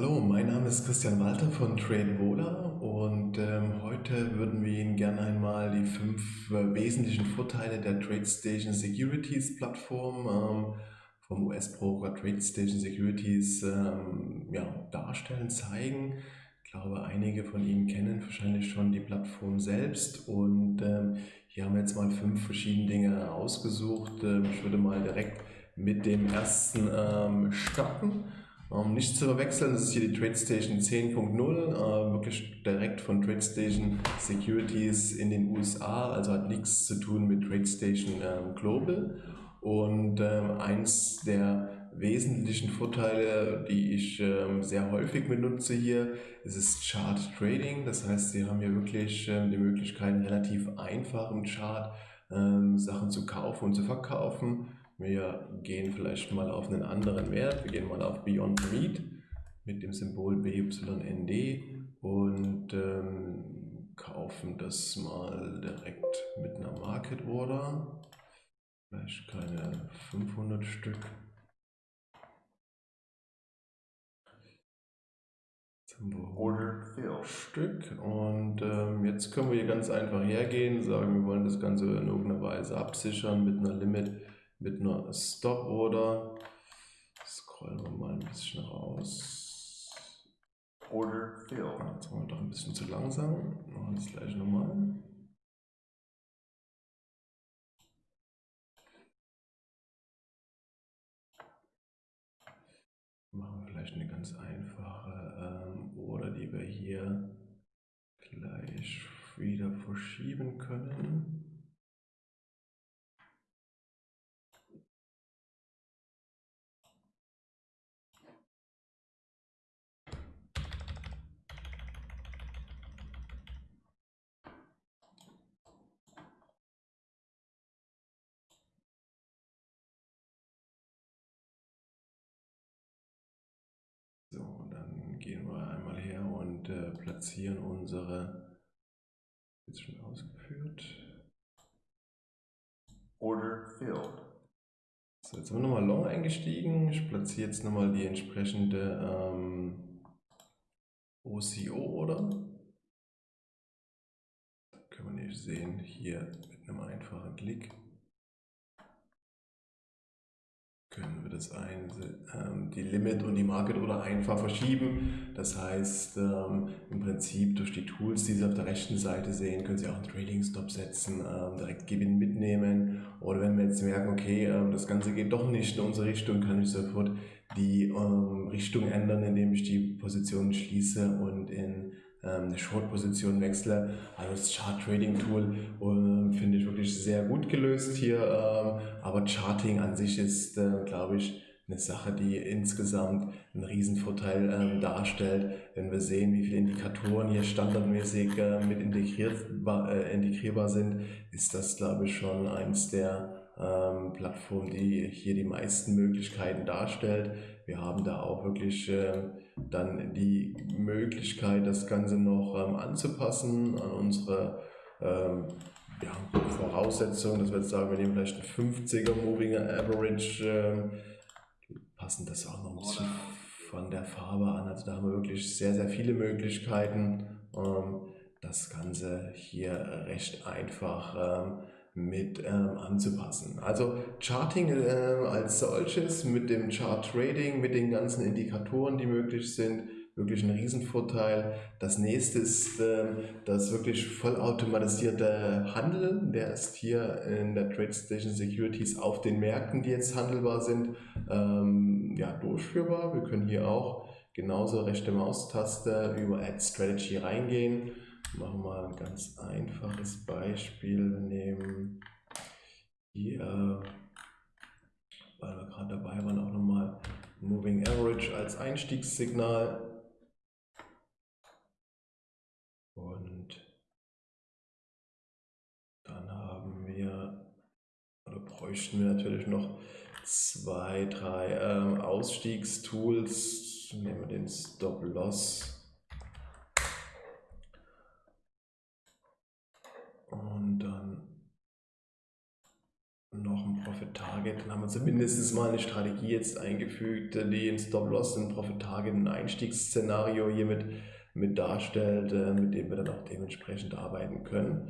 Hallo, mein Name ist Christian Walter von TradeVola und ähm, heute würden wir Ihnen gerne einmal die fünf äh, wesentlichen Vorteile der TradeStation Securities Plattform ähm, vom US-Broker TradeStation Securities ähm, ja, darstellen, zeigen. Ich glaube, einige von Ihnen kennen wahrscheinlich schon die Plattform selbst und ähm, hier haben wir jetzt mal fünf verschiedene Dinge ausgesucht. Ähm, ich würde mal direkt mit dem ersten ähm, starten. Ähm, nicht zu verwechseln, das ist hier die TradeStation 10.0, äh, wirklich direkt von TradeStation Securities in den USA, also hat nichts zu tun mit TradeStation ähm, Global. Und ähm, eins der wesentlichen Vorteile, die ich ähm, sehr häufig benutze hier, ist es Chart Trading. Das heißt, Sie haben hier wirklich ähm, die Möglichkeit, relativ einfach im Chart ähm, Sachen zu kaufen und zu verkaufen. Wir gehen vielleicht mal auf einen anderen Wert. Wir gehen mal auf Beyond Meat mit dem Symbol BYND und ähm, kaufen das mal direkt mit einer Market Order. Vielleicht keine 500 Stück. Stück und ähm, jetzt können wir hier ganz einfach hergehen, sagen, wir wollen das Ganze in irgendeiner Weise absichern mit einer Limit mit einer Stop-Order. Scrollen wir mal ein bisschen raus. Order filled. Jetzt waren wir doch ein bisschen zu langsam. Machen wir das gleich nochmal. Machen wir vielleicht eine ganz einfache ähm, Order, die wir hier gleich wieder verschieben können. Gehen wir einmal her und äh, platzieren unsere, jetzt schon ausgeführt. Order filled. So, jetzt sind wir nochmal long eingestiegen. Ich platziere jetzt nochmal die entsprechende ähm, OCO-Order. Können wir nicht sehen, hier mit einem einfachen Klick. Das ein, ähm, die Limit und die Market oder einfach verschieben. Das heißt, ähm, im Prinzip durch die Tools, die Sie auf der rechten Seite sehen, können Sie auch einen Trading Stop setzen, ähm, direkt Gewinn mitnehmen. Oder wenn wir jetzt merken, okay, das Ganze geht doch nicht in unsere Richtung, kann ich sofort die Richtung ändern, indem ich die Position schließe und in eine Short-Position wechsle. Also das Chart-Trading-Tool äh, finde ich wirklich sehr gut gelöst hier, ähm, aber Charting an sich ist, äh, glaube ich, eine Sache, die insgesamt einen Riesenvorteil ähm, darstellt. Wenn wir sehen, wie viele Indikatoren hier standardmäßig äh, mit integrierbar, äh, integrierbar sind, ist das, glaube ich, schon eins der ähm, Plattformen, die hier die meisten Möglichkeiten darstellt. Wir haben da auch wirklich äh, dann die Möglichkeit, das Ganze noch ähm, anzupassen an unsere ähm, ja, Voraussetzungen, dass wir jetzt sagen, wir nehmen vielleicht ein 50er Moving Average, äh, passen das auch noch ein bisschen von der Farbe an. Also da haben wir wirklich sehr, sehr viele Möglichkeiten, ähm, das Ganze hier recht einfach ähm, mit ähm, anzupassen. Also Charting äh, als solches mit dem Chart Trading, mit den ganzen Indikatoren, die möglich sind, wirklich ein Riesenvorteil. Das nächste ist äh, das wirklich vollautomatisierte Handeln. Der ist hier in der TradeStation Securities auf den Märkten, die jetzt handelbar sind, ähm, ja, durchführbar. Wir können hier auch genauso rechte Maustaste über Add Strategy reingehen Machen wir mal ein ganz einfaches Beispiel. Wir nehmen hier, weil wir gerade dabei waren, auch nochmal Moving Average als Einstiegssignal. Und dann haben wir, oder bräuchten wir natürlich noch zwei, drei äh, Ausstiegstools. Nehmen wir den Stop Dann haben wir zumindest mal eine Strategie jetzt eingefügt, die ein Stop-Loss, ein Profit-Target, ein Einstiegsszenario hiermit mit darstellt, äh, mit dem wir dann auch dementsprechend arbeiten können.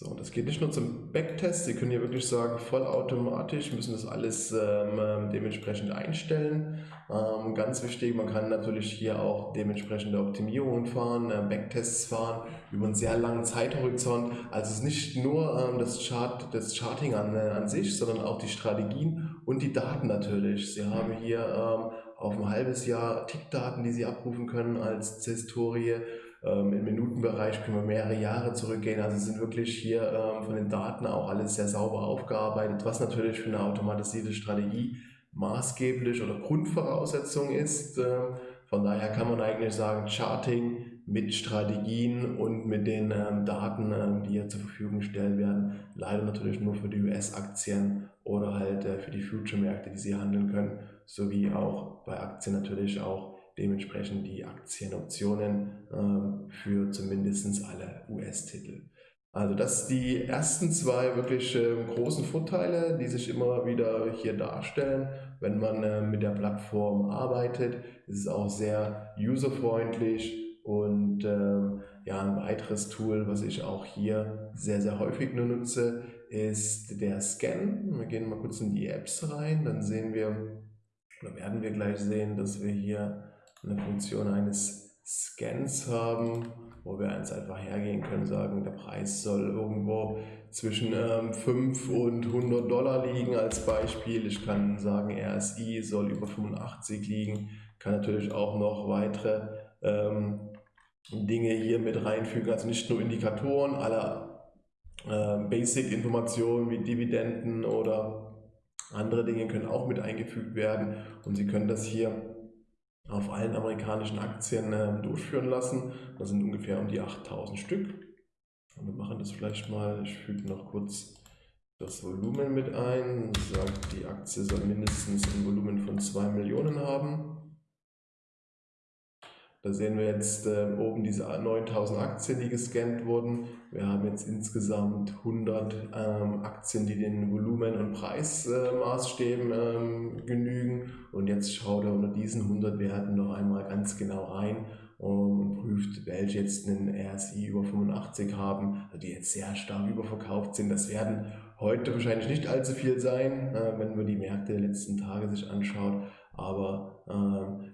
So, das geht nicht nur zum Backtest, Sie können hier wirklich sagen, vollautomatisch, müssen das alles ähm, ähm, dementsprechend einstellen. Ähm, ganz wichtig, man kann natürlich hier auch dementsprechende Optimierungen fahren, äh, Backtests fahren über einen sehr langen Zeithorizont. Also es ist nicht nur ähm, das, Chart, das Charting an, äh, an sich, sondern auch die Strategien und die Daten natürlich. Sie haben hier ähm, auf ein halbes Jahr Tickdaten, die Sie abrufen können als Historie ähm, Im Minutenbereich können wir mehrere Jahre zurückgehen. Also sind wirklich hier ähm, von den Daten auch alles sehr sauber aufgearbeitet, was natürlich für eine automatisierte Strategie maßgeblich oder Grundvoraussetzung ist. Ähm, von daher kann man eigentlich sagen, Charting mit Strategien und mit den ähm, Daten, ähm, die hier zur Verfügung gestellt werden, leider natürlich nur für die US-Aktien oder halt äh, für die Future-Märkte, die sie handeln können, sowie auch bei Aktien natürlich auch dementsprechend die Aktienoptionen äh, für zumindest alle US-Titel. Also das sind die ersten zwei wirklich äh, großen Vorteile, die sich immer wieder hier darstellen, wenn man äh, mit der Plattform arbeitet. Es ist auch sehr userfreundlich und ja, ein weiteres Tool, was ich auch hier sehr, sehr häufig nur nutze, ist der Scan. Wir gehen mal kurz in die Apps rein, dann sehen wir, oder werden wir gleich sehen, dass wir hier eine Funktion eines Scans haben, wo wir eins einfach hergehen können, sagen, der Preis soll irgendwo zwischen ähm, 5 und 100 Dollar liegen als Beispiel. Ich kann sagen, RSI soll über 85 liegen, kann natürlich auch noch weitere ähm, Dinge hier mit reinfügen, also nicht nur Indikatoren aller äh, Basic-Informationen wie Dividenden oder andere Dinge können auch mit eingefügt werden. Und Sie können das hier auf allen amerikanischen Aktien äh, durchführen lassen. Das sind ungefähr um die 8000 Stück. Und wir machen das vielleicht mal, ich füge noch kurz das Volumen mit ein. Sagt, die Aktie soll mindestens ein Volumen von 2 Millionen haben. Da sehen wir jetzt äh, oben diese 9000 Aktien, die gescannt wurden. Wir haben jetzt insgesamt 100 ähm, Aktien, die den Volumen- und Preismaßstäben äh, ähm, genügen. Und jetzt schaut er unter diesen 100 Werten noch einmal ganz genau rein und prüft, welche jetzt einen RSI über 85 haben, also die jetzt sehr stark überverkauft sind. Das werden heute wahrscheinlich nicht allzu viel sein, äh, wenn man die Märkte der letzten Tage sich anschaut. Aber ähm,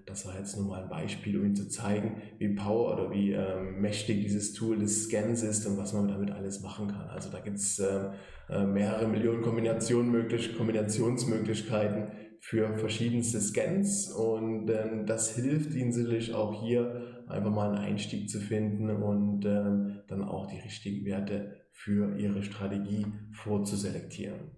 das war jetzt nur mal ein Beispiel, um Ihnen zu zeigen, wie power oder wie ähm, mächtig dieses Tool des Scans ist und was man damit alles machen kann. Also da gibt es äh, äh, mehrere Millionen Kombinationen möglich, Kombinationsmöglichkeiten für verschiedenste Scans und ähm, das hilft Ihnen sicherlich auch hier einfach mal einen Einstieg zu finden und ähm, dann auch die richtigen Werte für Ihre Strategie vorzuselektieren.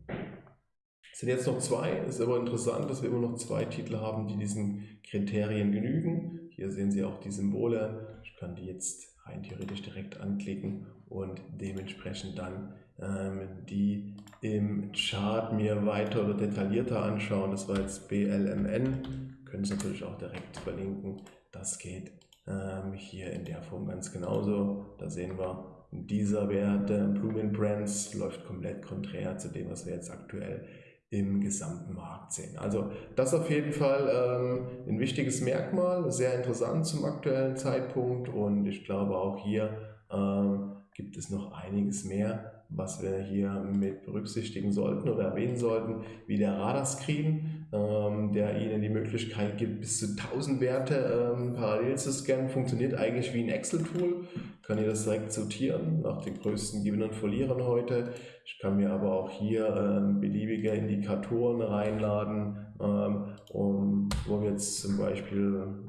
Es sind jetzt noch zwei, ist aber interessant, dass wir immer noch zwei Titel haben, die diesen Kriterien genügen. Hier sehen Sie auch die Symbole. Ich kann die jetzt rein theoretisch direkt anklicken und dementsprechend dann ähm, die im Chart mir weiter oder detaillierter anschauen. Das war jetzt BLMN. Können Sie natürlich auch direkt verlinken. Das geht ähm, hier in der Form ganz genauso. Da sehen wir, dieser Wert äh, Blooming Brands läuft komplett konträr zu dem, was wir jetzt aktuell im gesamten Markt sehen. Also das auf jeden Fall ähm, ein wichtiges Merkmal, sehr interessant zum aktuellen Zeitpunkt und ich glaube auch hier ähm, gibt es noch einiges mehr, was wir hier mit berücksichtigen sollten oder erwähnen sollten, wie der Radarscreen, ähm, der Ihnen die Möglichkeit gibt, bis zu 1000 Werte ähm, parallel zu scannen, funktioniert eigentlich wie ein Excel-Tool, kann hier das direkt sortieren nach den größten Gewinnern und Verlierern heute. Ich kann mir aber auch hier ähm, beliebige Indikatoren reinladen, ähm, um, wo wir jetzt zum Beispiel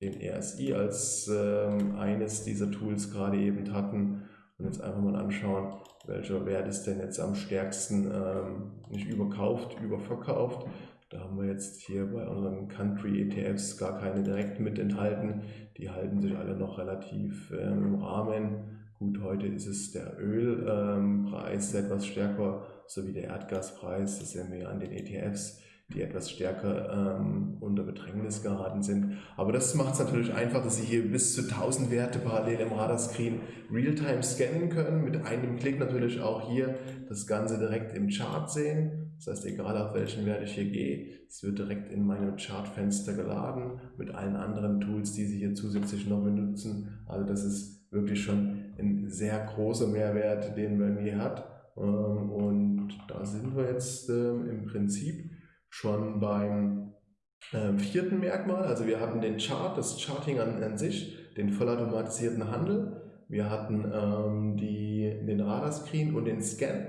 den RSI als ähm, eines dieser Tools gerade eben hatten und jetzt einfach mal anschauen, welcher Wert ist denn jetzt am stärksten ähm, nicht überkauft, überverkauft. Da haben wir jetzt hier bei unseren Country ETFs gar keine direkt mit enthalten. Die halten sich alle noch relativ ähm, im Rahmen. Gut, heute ist es der Ölpreis ähm, etwas stärker, sowie der Erdgaspreis. Das sehen wir an den ETFs. Die etwas stärker ähm, unter Bedrängnis geraten sind. Aber das macht es natürlich einfach, dass Sie hier bis zu 1000 Werte parallel im Radarscreen Realtime scannen können. Mit einem Klick natürlich auch hier das Ganze direkt im Chart sehen. Das heißt, egal auf welchen Wert ich hier gehe, es wird direkt in meinem Chartfenster geladen mit allen anderen Tools, die Sie hier zusätzlich noch benutzen. Also das ist wirklich schon ein sehr großer Mehrwert, den man hier hat. Ähm, und da sind wir jetzt ähm, im Prinzip schon beim ähm, vierten Merkmal. Also wir hatten den Chart, das Charting an, an sich, den vollautomatisierten Handel. Wir hatten die, den Radarscreen und den Scan.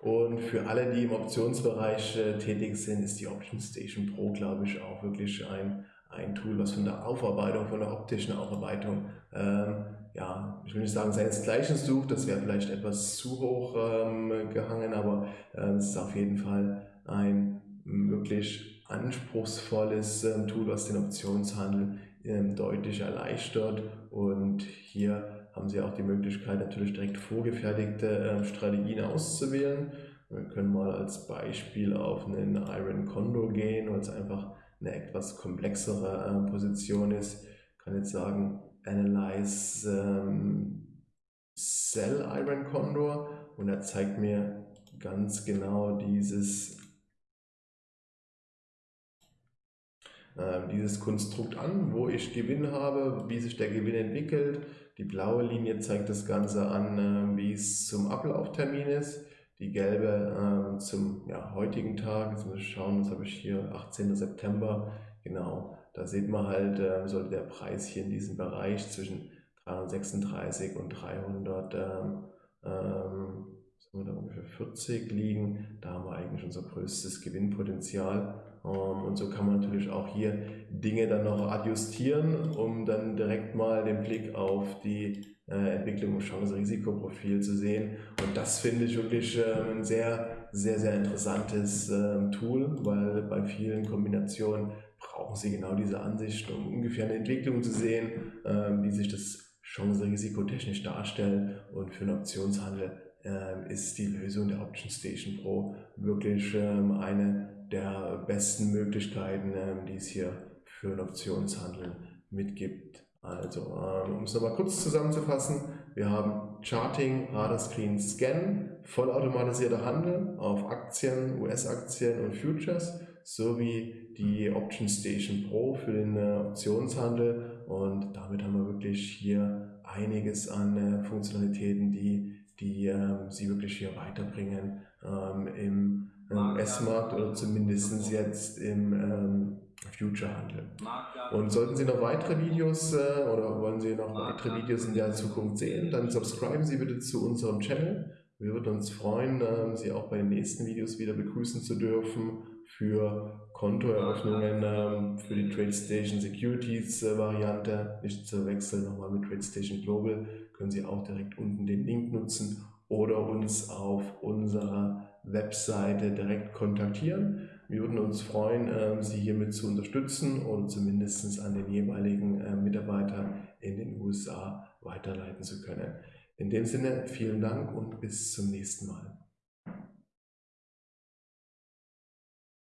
Und für alle, die im Optionsbereich äh, tätig sind, ist die Option Station Pro, glaube ich, auch wirklich ein, ein Tool, was von der Aufarbeitung, von der optischen Aufarbeitung, ähm, ja, ich will nicht sagen, seinesgleichen sucht, das wäre vielleicht etwas zu hoch ähm, gehangen, aber äh, es ist auf jeden Fall ein wirklich anspruchsvolles ähm, Tool, was den Optionshandel ähm, deutlich erleichtert und hier haben Sie auch die Möglichkeit, natürlich direkt vorgefertigte äh, Strategien auszuwählen. Wir können mal als Beispiel auf einen Iron Condor gehen, weil es einfach eine etwas komplexere Position ist. Ich kann jetzt sagen, Analyze ähm, Sell Iron Condor und er zeigt mir ganz genau dieses dieses Konstrukt an, wo ich Gewinn habe, wie sich der Gewinn entwickelt, die blaue Linie zeigt das Ganze an, äh, wie es zum Ablauftermin ist. Die gelbe äh, zum ja, heutigen Tag. Jetzt muss ich schauen, was habe ich hier, 18. September. Genau, da sieht man halt, sollte der Preis hier in diesem Bereich zwischen 336 und 300 ähm, ähm, da ungefähr 40 liegen. Da haben wir eigentlich unser größtes Gewinnpotenzial. Ähm, und so kann man natürlich auch hier Dinge dann noch adjustieren, um dann direkt mal den Blick auf die äh, Entwicklung im Chance-Risikoprofil zu sehen. Und das finde ich wirklich ähm, ein sehr, sehr, sehr interessantes ähm, Tool, weil bei vielen Kombinationen brauchen Sie genau diese Ansicht, um ungefähr eine Entwicklung zu sehen, wie sich das Chance-Risiko technisch darstellt und für einen Optionshandel ist die Lösung der Option Station Pro wirklich eine besten Möglichkeiten, ähm, die es hier für einen Optionshandel mitgibt. Also, ähm, um es nochmal kurz zusammenzufassen, wir haben Charting, Radarscreen, Scan, vollautomatisierter Handel auf Aktien, US-Aktien und Futures sowie die Option Station Pro für den äh, Optionshandel und damit haben wir wirklich hier einiges an äh, Funktionalitäten, die, die ähm, Sie wirklich hier weiterbringen im im S-Markt oder zumindest jetzt im ähm, Future-Handel. Und sollten Sie noch weitere Videos äh, oder wollen Sie noch weitere Videos in der Zukunft sehen, dann subscriben Sie bitte zu unserem Channel. Wir würden uns freuen, äh, Sie auch bei den nächsten Videos wieder begrüßen zu dürfen für Kontoeröffnungen äh, für die TradeStation Securities äh, Variante. Nicht zu wechseln nochmal mit TradeStation Global. Können Sie auch direkt unten den Link nutzen oder uns auf unserer Webseite direkt kontaktieren. Wir würden uns freuen, ähm, Sie hiermit zu unterstützen oder zumindest an den jeweiligen äh, Mitarbeiter in den USA weiterleiten zu können. In dem Sinne, vielen Dank und bis zum nächsten Mal.